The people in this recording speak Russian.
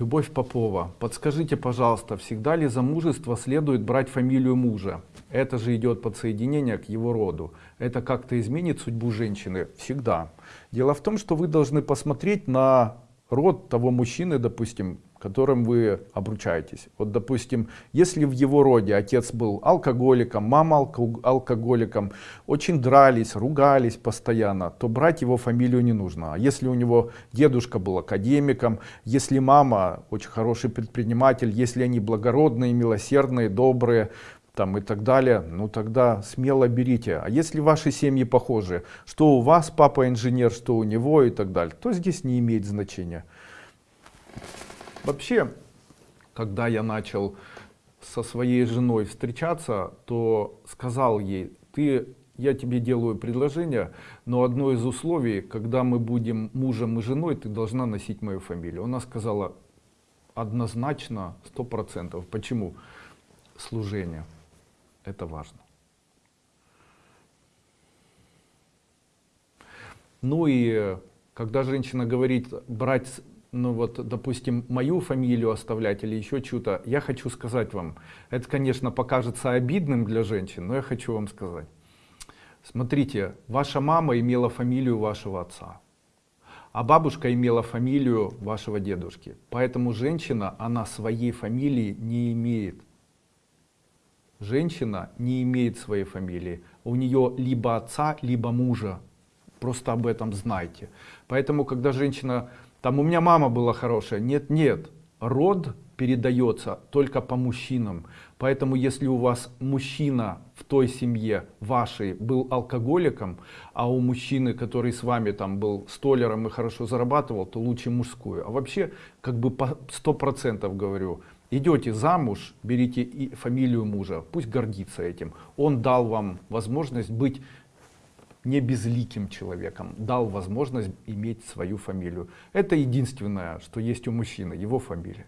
Любовь Попова, подскажите, пожалуйста, всегда ли за мужество следует брать фамилию мужа? Это же идет подсоединение к его роду. Это как-то изменит судьбу женщины? Всегда. Дело в том, что вы должны посмотреть на род того мужчины, допустим, которым вы обручаетесь. Вот, допустим, если в его роде отец был алкоголиком, мама алко алкоголиком, очень дрались, ругались постоянно, то брать его фамилию не нужно. А если у него дедушка был академиком, если мама очень хороший предприниматель, если они благородные, милосердные, добрые, там и так далее, ну тогда смело берите. А если ваши семьи похожи, что у вас папа инженер, что у него и так далее, то здесь не имеет значения. Вообще, когда я начал со своей женой встречаться, то сказал ей, ты, я тебе делаю предложение, но одно из условий, когда мы будем мужем и женой, ты должна носить мою фамилию. Она сказала однозначно, сто процентов. Почему? Служение. Это важно. Ну и когда женщина говорит брать ну вот, допустим, мою фамилию оставлять или еще что-то, я хочу сказать вам, это, конечно, покажется обидным для женщин, но я хочу вам сказать. Смотрите, ваша мама имела фамилию вашего отца, а бабушка имела фамилию вашего дедушки. Поэтому женщина, она своей фамилии не имеет. Женщина не имеет своей фамилии. У нее либо отца, либо мужа. Просто об этом знайте. Поэтому, когда женщина там у меня мама была хорошая. Нет, нет. Род передается только по мужчинам. Поэтому если у вас мужчина в той семье вашей был алкоголиком, а у мужчины, который с вами там был столером и хорошо зарабатывал, то лучше мужскую. А вообще, как бы по сто процентов говорю, идете замуж, берите и фамилию мужа, пусть гордится этим. Он дал вам возможность быть не безликим человеком, дал возможность иметь свою фамилию. Это единственное, что есть у мужчины, его фамилия.